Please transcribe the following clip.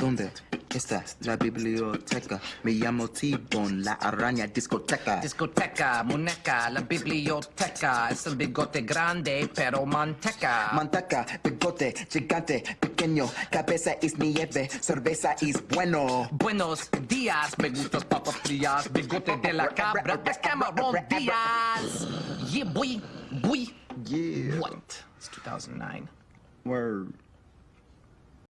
¿Dónde está la biblioteca? Me llamo T-Bone, la araña discoteca. Discoteca, muñeca, la biblioteca. Es el bigote grande, pero manteca. Manteca, bigote, gigante, pequeño, cabeza es nieve, cerveza es bueno. Buenos días, me gustas papas frías, bigote de la cabra, es Cameron Díaz. Yeah, boy, boy. Yeah. What? It's 2009. Word.